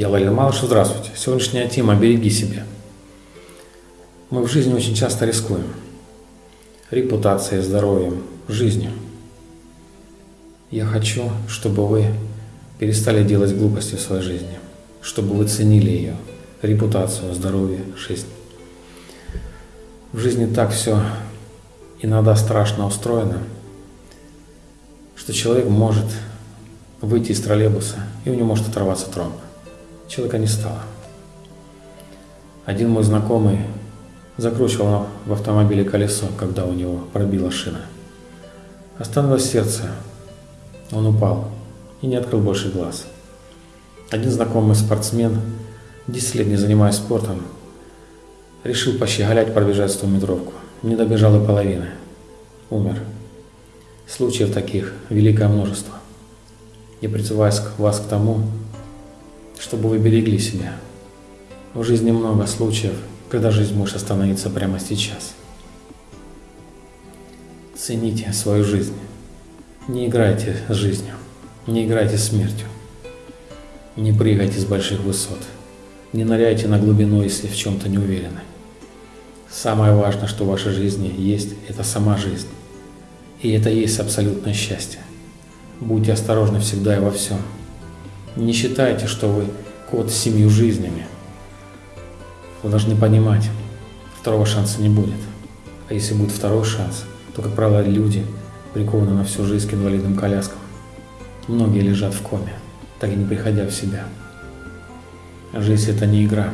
Я Валерий Малышев, здравствуйте. Сегодняшняя тема «Береги себя». Мы в жизни очень часто рискуем. Репутацией, здоровьем, жизнью. Я хочу, чтобы вы перестали делать глупости в своей жизни, чтобы вы ценили ее, репутацию, здоровье, жизнь. В жизни так все иногда страшно устроено, что человек может выйти из троллейбуса, и у него может оторваться тромб. Человека не стало. Один мой знакомый закручивал в автомобиле колесо, когда у него пробила шина. Остановилось сердце. Он упал и не открыл больше глаз. Один знакомый спортсмен, 10 лет не занимаясь спортом, решил пощеголять пробежать 100 метровку. Не добежал и половины. Умер. Случаев таких великое множество. Я призываю вас к тому, чтобы вы берегли себя. В жизни много случаев, когда жизнь может остановиться прямо сейчас. Цените свою жизнь. Не играйте с жизнью, не играйте с смертью. Не прыгайте с больших высот. Не ныряйте на глубину, если в чем-то не уверены. Самое важное, что в вашей жизни есть, это сама жизнь. И это есть абсолютное счастье. Будьте осторожны всегда и во всем. Не считайте, что вы кот с семью жизнями. Вы должны понимать, второго шанса не будет. А если будет второй шанс, то, как правило, люди прикованы на всю жизнь к инвалидным коляскам. Многие лежат в коме, так и не приходя в себя. Жизнь – это не игра.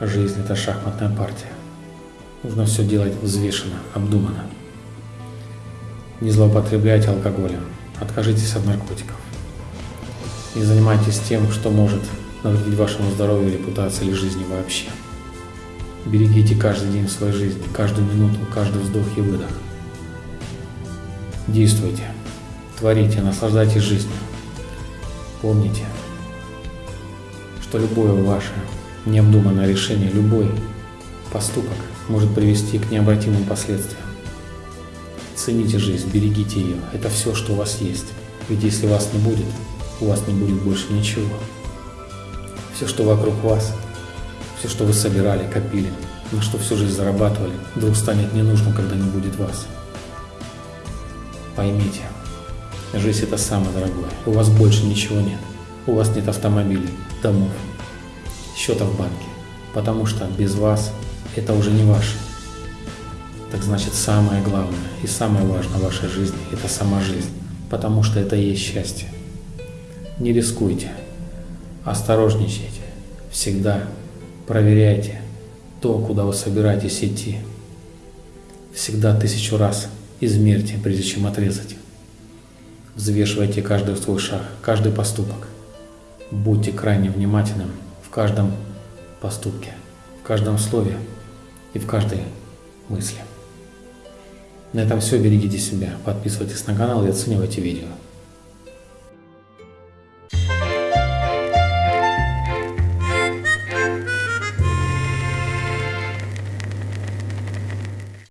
Жизнь – это шахматная партия. Нужно все делать взвешенно, обдуманно. Не злоупотребляйте алкоголем. Откажитесь от наркотиков. Не занимайтесь тем, что может навредить вашему здоровью, репутации или жизни вообще. Берегите каждый день своей жизни, каждую минуту, каждый вздох и выдох. Действуйте, творите, наслаждайтесь жизнью. Помните, что любое ваше необдуманное решение, любой поступок может привести к необратимым последствиям. Цените жизнь, берегите ее. Это все, что у вас есть. Ведь если вас не будет, у вас не будет больше ничего. Все, что вокруг вас, все, что вы собирали, копили, на что всю жизнь зарабатывали, вдруг станет ненужным, когда не будет вас. Поймите, жизнь это самое дорогое. У вас больше ничего нет. У вас нет автомобилей, домов, счета в банке. Потому что без вас это уже не ваше. Так значит, самое главное и самое важное в вашей жизни – это сама жизнь, потому что это и есть счастье. Не рискуйте, осторожничайте, всегда проверяйте то, куда вы собираетесь идти. Всегда тысячу раз измерьте, прежде чем отрезать. Взвешивайте каждый свой шаг, каждый поступок. Будьте крайне внимательным в каждом поступке, в каждом слове и в каждой мысли. На этом все. Берегите себя. Подписывайтесь на канал и оценивайте видео.